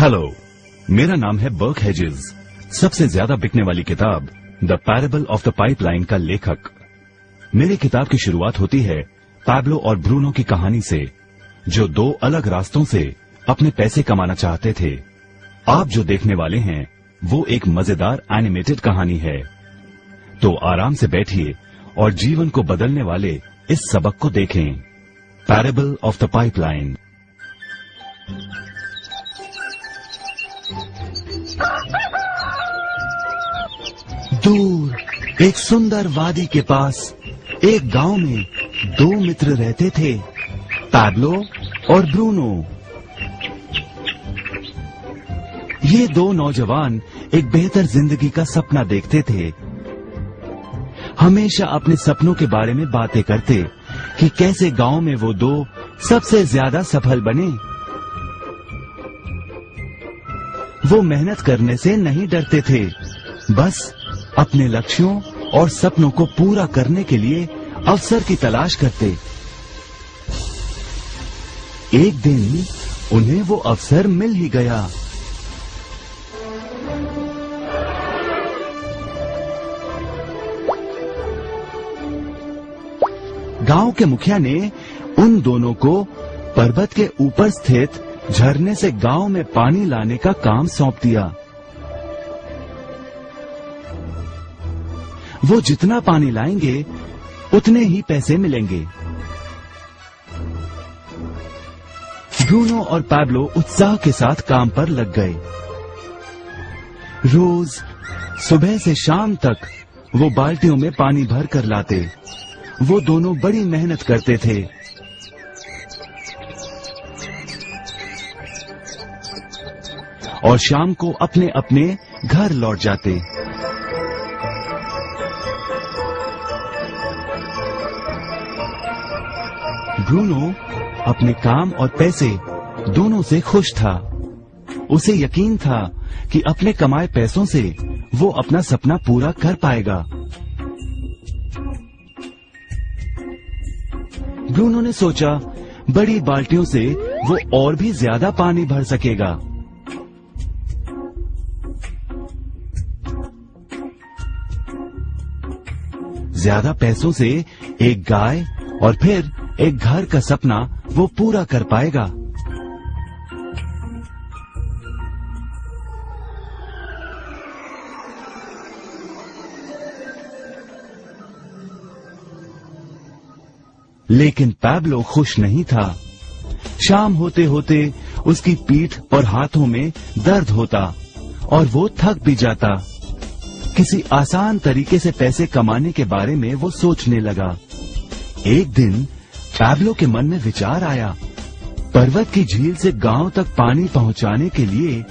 Hello मेरा नाम है बर्क हेजेस सबसे ज़्यादा बिकने वाली किताब the parable of the pipeline का लेखक। मेरी किताब की शुरुआत होती है पैब्लो और ब्रूनो की कहानी से, जो दो अलग रास्तों से अपने पैसे कमाना चाहते थे। आप जो देखने वाले हैं, वो एक मज़ेदार एनिमेटेड कहानी है। तो आराम से बैठिए और जीवन को बदलने वाले इस सबक को देखें। पैरेबल ऑफ़ द पाइपलाइन एक सुंदर वादी के पास एक गाँव में दो मित्र रहते थे पैब्लो और ब्रूनो। ये दो नौजवान एक बेहतर ज़िंदगी का सपना देखते थे। हमेशा अपने सपनों के बारे में बातें करते कि कैसे गाँव में वो दो सबसे ज़्यादा सफल बने। वो मेहनत करने से नहीं डरते थे, बस अपने लक्ष्यों और सपनों को पूरा करने के लिए अवसर की तलाश करते। एक दिन उन्हें वो अवसर मिल ही गया। गाँव के मुखिया ने उन दोनों को पर्वत के ऊपर स्थित झरने से गाँव में पानी लाने का काम सौंप दिया। वो जितना पानी लाएँगे, उतने ही पैसे मिलेंगे। ब्रूनो और पैब्लो उत्साह के साथ काम पर लग गए। रोज सुबह से शाम तक वो बाल्टियों में पानी भर कर लाते। वो दोनों बड़ी मेहनत करते थे। और शाम को अपने अपने घर लौट जाते। ब्रूनो अपने काम और पैसे दोनों से खुश था। उसे यकीन था कि अपने कमाए पैसों से वो अपना सपना पूरा कर पाएगा। ब्रूनो ने सोचा, बड़ी बाल्टियों से वो और भी ज़्यादा पानी भर सकेगा। ज़्यादा पैसों से एक गाय और फिर एक घर का सपना वो पूरा कर पाएगा। लेकिन पैबलो खुश नहीं था। शाम होते होते उसकी पीठ और हाथों में दर्द होता और वो थक भी जाता। किसी आसान तरीके से पैसे कमाने के बारे में वो सोचने लगा। एक दिन पैब्लो के मन में विचार आया। पर्वत की झील से गाँव तक पानी पहुँचाने के लिए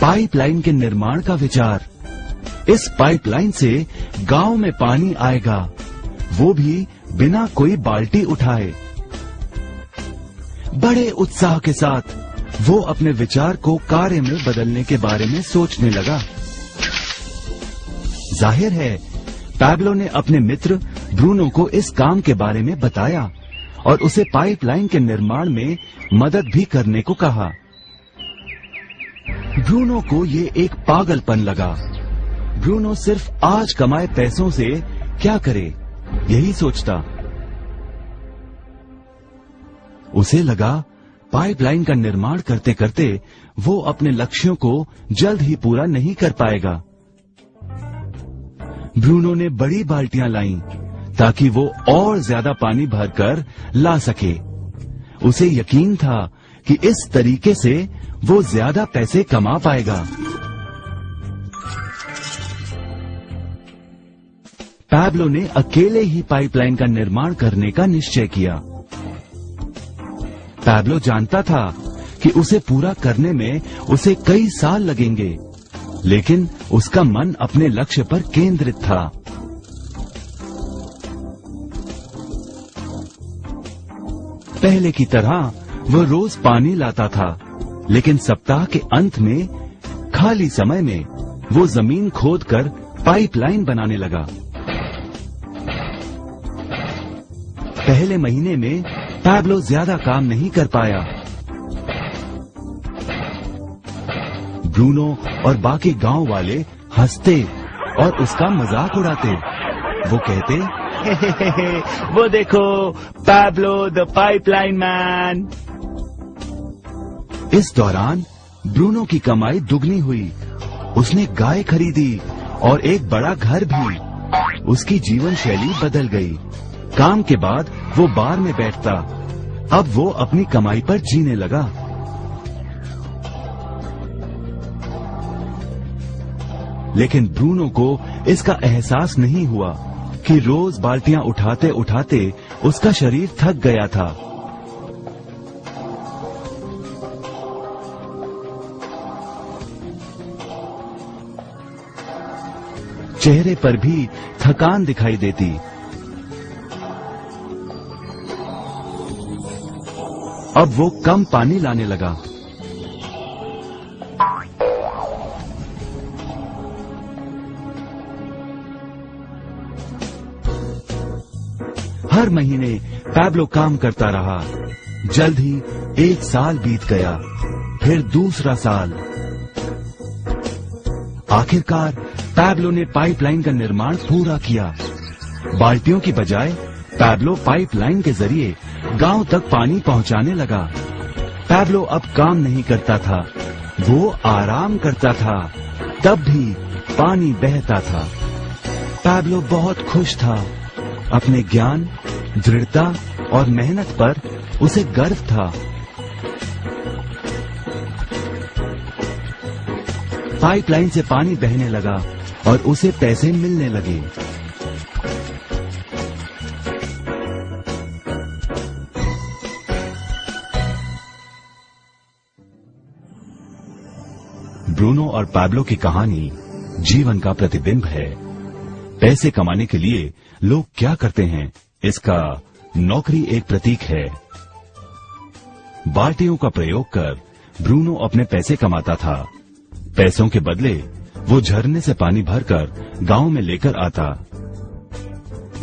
पाइपलाइन के निर्माण का विचार। इस पाइपलाइन से गाँव में पानी आएगा। वो भी बिना कोई बाल्टी उठाए। बड़े उत्साह के साथ वो अपने विचार को कार्य में बदलने के बारे में सोचने लगा। ज़ाहिर है, पैब्लो ने अपने मित्र ब्रूनो को इस काम के बारे में बताया। और उसे पाइपलाइन के निर्माण में मदद भी करने को कहा। ब्रूनो को ये एक पागलपन लगा। ब्रूनो सिर्फ़ आज कमाए पैसों से क्या करे, यही सोचता। उसे लगा, पाइपलाइन का निर्माण करते करते वो अपने लक्ष्यों को जल्द ही पूरा नहीं कर पाएगा। ब्रूनो ने बड़ी बाल्टियाँ लाईं। ताकि वो और ज़्यादा पानी भरकर ला सके। उसे यकीन था कि इस तरीके से वो ज़्यादा पैसे कमा पाएगा। पैब्लो ने अकेले ही पाइपलाइन का निर्माण करने का निश्चय किया। पैब्लो जानता था कि उसे पूरा करने में उसे कई साल लगेंगे, लेकिन उसका मन अपने लक्ष्य पर केंद्रित था। पहले की तरह वह रोज पानी लाता था, लेकिन सप्ताह के अंत में, खाली समय में, वो ज़मीन खोद खोदकर पाइपलाइन बनाने लगा। पहले महीने में पैब्लो ज़्यादा काम नहीं कर पाया। ब्रूनो और बाकी गाँव वाले हँसते और उसका मज़ाक उड़ाते। वो कहते वो देखो पैब्लो द पाइपलाइन मैन इस दौरान ब्रूनो की कमाई दुगनी हुई। उसने गाय खरीदी और एक बड़ा घर भी। उसकी जीवन शैली बदल गई। काम के बाद वो बार में बैठता। अब वो अपनी कमाई पर जीने लगा। लेकिन ब्रूनो को इसका एहसास नहीं हुआ। कि रोज बाल्टियाँ उठाते उठाते उसका शरीर थक गया था। चेहरे पर भी थकान दिखाई देती। अब वो कम पानी लाने लगा। हर महीने पैब्लो काम करता रहा। जल्द ही एक साल बीत गया, फिर दूसरा साल। आखिरकार पैब्लो ने पाइपलाइन का निर्माण पूरा किया। बाल्टियों की बजाय पैब्लो पाइपलाइन के ज़रिए गाँव तक पानी पहुँचाने लगा। पैब्लो अब काम नहीं करता था, वो आराम करता था, तब भी पानी बहता था। पैब्लो बहुत खुश था। अपने ज्ञान, दृढ़ता और मेहनत पर उसे गर्व था। पाइपलाइन से पानी बहने लगा और उसे पैसे मिलने लगे। ब्रूनो और पैब्लो की कहानी जीवन का प्रतिबिंब है। पैसे कमाने के लिए लोग क्या करते हैं? इसका नौकरी एक प्रतीक है। बाल्टियों का प्रयोग कर ब्रूनो अपने पैसे कमाता था। पैसों के बदले वो झरने से पानी भरकर गाँव में लेकर आता।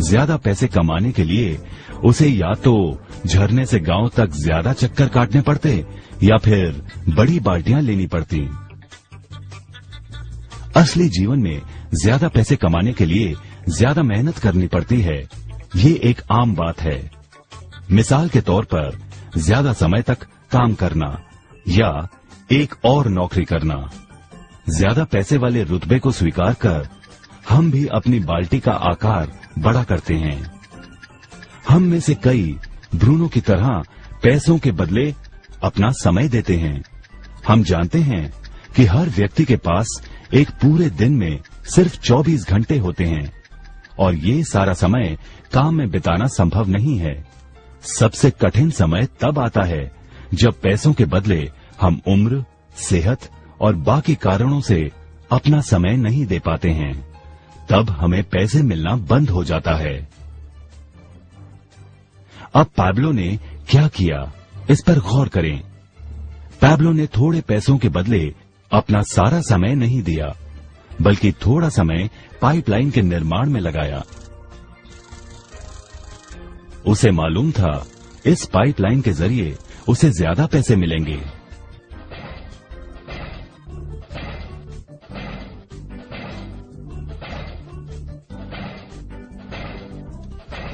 ज़्यादा पैसे कमाने के लिए उसे या तो झरने से गाँव तक ज़्यादा चक्कर काटने पड़ते या फिर बड़ी बाल्टियाँ लेनी पड़ती। असली जीवन में ज़्यादा पैसे कमाने के लिए ज़्यादा मेहनत करनी पड़ती है। ये एक आम बात है। मिसाल के तौर पर, ज़्यादा समय तक काम करना या एक और नौकरी करना। ज़्यादा पैसे वाले रुतबे को स्वीकार कर हम भी अपनी बाल्टी का आकार बड़ा करते हैं। हम में से कई ब्रूनो की तरह पैसों के बदले अपना समय देते हैं। हम जानते हैं कि हर व्यक्ति के पास एक पूरे दिन में सिर्फ़ 24 घंटे होते हैं, और ये सारा समय काम में बिताना संभव नहीं है। सबसे कठिन समय तब आता है, जब पैसों के बदले हम उम्र, सेहत और बाकी कारणों से अपना समय नहीं दे पाते हैं। तब हमें पैसे मिलना बंद हो जाता है। अब पैब्लो ने क्या किया? इस पर गौर करें। पैब्लो ने थोड़े पैसों के बदले अपना सारा समय नहीं दिया। बल्कि थोड़ा समय पाइपलाइन के निर्माण में लगाया। उसे मालूम था, इस पाइपलाइन के ज़रिए उसे ज़्यादा पैसे मिलेंगे।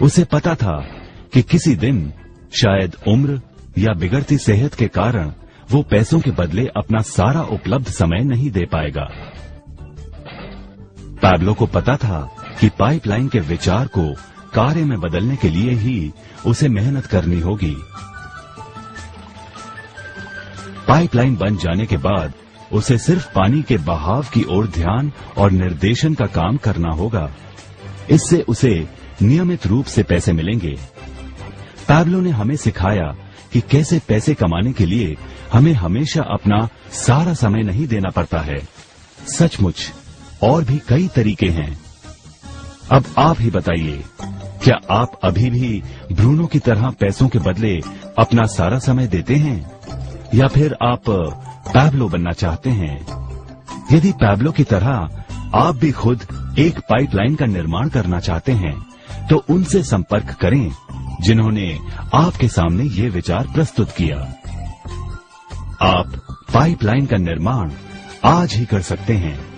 उसे पता था कि किसी दिन शायद उम्र या बिगड़ती सेहत के कारण वो पैसों के बदले अपना सारा उपलब्ध समय नहीं दे पाएगा। पैब्लो को पता था कि पाइपलाइन के विचार को कार्य में बदलने के लिए ही उसे मेहनत करनी होगी। पाइपलाइन बन जाने के बाद उसे सिर्फ़ पानी के बहाव की ओर ध्यान और निर्देशन का काम करना होगा। इससे उसे नियमित रूप से पैसे मिलेंगे। पैब्लो ने हमें सिखाया कि कैसे पैसे कमाने के लिए हमें हमेशा अपना सारा समय नहीं देना पड़ता है। सचमुच और भी कई तरीके हैं। अब आप ही बताइए, क्या आप अभी भी भ्रूणों की तरह पैसों के बदले अपना सारा समय देते हैं? या फिर आप पैबलो बनना चाहते हैं? यदि पैबलो की तरह आप भी खुद एक पाइपलाइन का निर्माण करना चाहते हैं तो उनसे संपर्क करें, जिन्होंने आपके सामने ये विचार प्रस्तुत किया। आप पाइपलाइन का निर्माण आज ही कर सकते हैं।